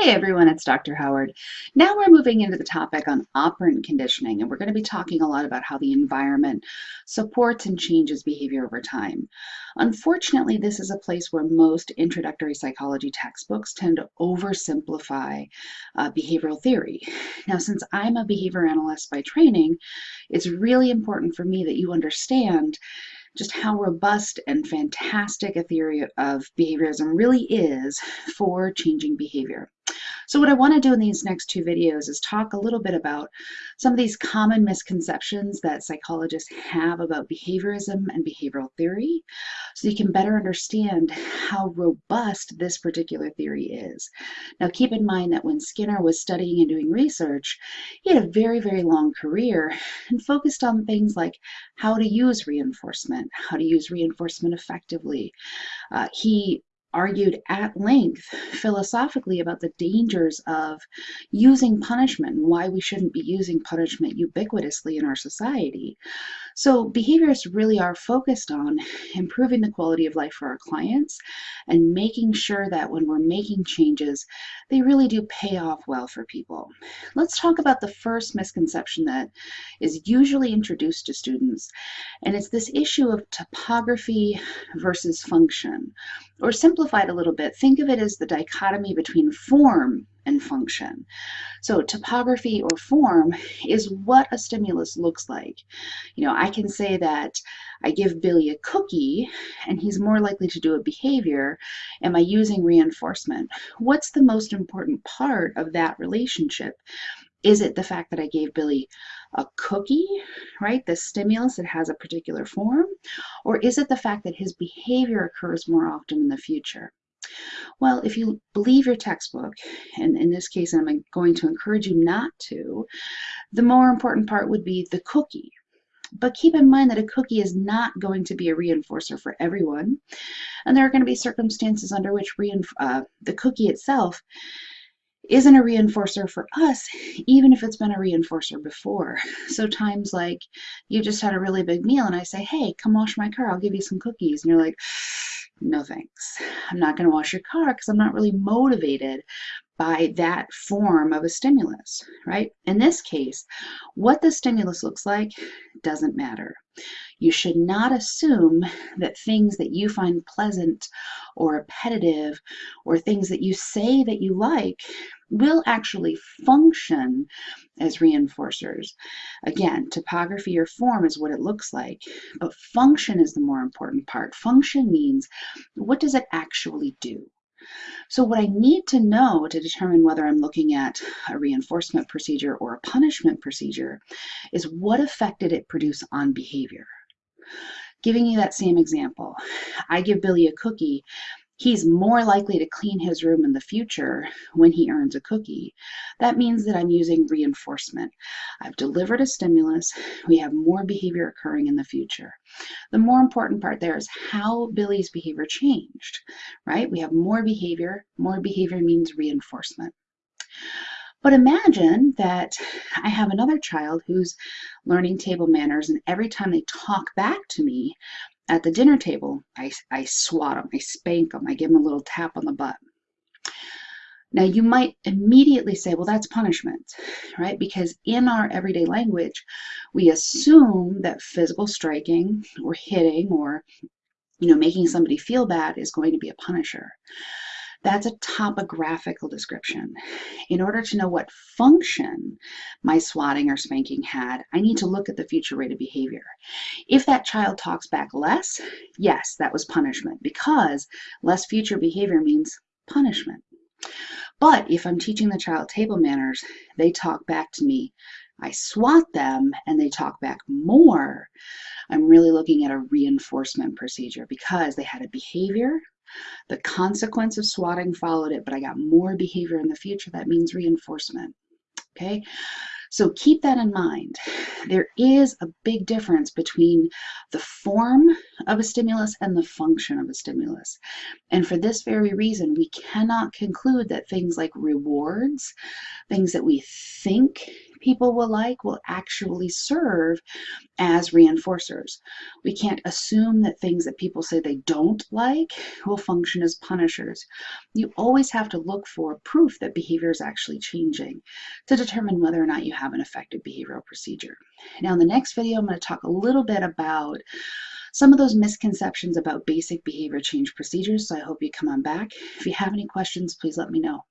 Hey everyone, it's Dr. Howard. Now we're moving into the topic on operant conditioning, and we're going to be talking a lot about how the environment supports and changes behavior over time. Unfortunately, this is a place where most introductory psychology textbooks tend to oversimplify uh, behavioral theory. Now, since I'm a behavior analyst by training, it's really important for me that you understand just how robust and fantastic a theory of behaviorism really is for changing behavior. So what I want to do in these next two videos is talk a little bit about some of these common misconceptions that psychologists have about behaviorism and behavioral theory so you can better understand how robust this particular theory is. Now keep in mind that when Skinner was studying and doing research, he had a very, very long career and focused on things like how to use reinforcement, how to use reinforcement effectively. Uh, he argued at length philosophically about the dangers of using punishment and why we shouldn't be using punishment ubiquitously in our society. So behaviorists really are focused on improving the quality of life for our clients and making sure that when we're making changes, they really do pay off well for people. Let's talk about the first misconception that is usually introduced to students, and it's this issue of topography versus function, or simply simplified a little bit, think of it as the dichotomy between form and function. So topography or form is what a stimulus looks like. You know, I can say that I give Billy a cookie and he's more likely to do a behavior. Am I using reinforcement? What's the most important part of that relationship? Is it the fact that I gave Billy a cookie, right? The stimulus that has a particular form? Or is it the fact that his behavior occurs more often in the future? Well, if you believe your textbook, and in this case I'm going to encourage you not to, the more important part would be the cookie. But keep in mind that a cookie is not going to be a reinforcer for everyone. And there are going to be circumstances under which uh, the cookie itself isn't a reinforcer for us, even if it's been a reinforcer before. So times like you just had a really big meal and I say, hey, come wash my car, I'll give you some cookies. And you're like, no thanks. I'm not going to wash your car because I'm not really motivated by that form of a stimulus, right? In this case, what the stimulus looks like doesn't matter. You should not assume that things that you find pleasant or repetitive or things that you say that you like will actually function as reinforcers. Again, topography or form is what it looks like, but function is the more important part. Function means what does it actually do? So what I need to know to determine whether I'm looking at a reinforcement procedure or a punishment procedure is what effect did it produce on behavior? Giving you that same example, I give Billy a cookie he's more likely to clean his room in the future when he earns a cookie. That means that I'm using reinforcement. I've delivered a stimulus. We have more behavior occurring in the future. The more important part there is how Billy's behavior changed, right? We have more behavior. More behavior means reinforcement. But imagine that I have another child who's learning table manners, and every time they talk back to me, at the dinner table, I, I swat them, I spank them, I give them a little tap on the butt. Now, you might immediately say, well, that's punishment, right? Because in our everyday language, we assume that physical striking or hitting or, you know, making somebody feel bad is going to be a punisher. That's a topographical description. In order to know what function my swatting or spanking had, I need to look at the future rate of behavior. If that child talks back less, yes, that was punishment because less future behavior means punishment. But if I'm teaching the child table manners, they talk back to me, I swat them and they talk back more, I'm really looking at a reinforcement procedure because they had a behavior the consequence of swatting followed it, but I got more behavior in the future. That means reinforcement. Okay. So keep that in mind. There is a big difference between the form of a stimulus and the function of a stimulus. And for this very reason, we cannot conclude that things like rewards, things that we think people will like will actually serve as reinforcers. We can't assume that things that people say they don't like will function as punishers. You always have to look for proof that behavior is actually changing to determine whether or not you have an effective behavioral procedure. Now in the next video, I'm going to talk a little bit about some of those misconceptions about basic behavior change procedures, so I hope you come on back. If you have any questions, please let me know.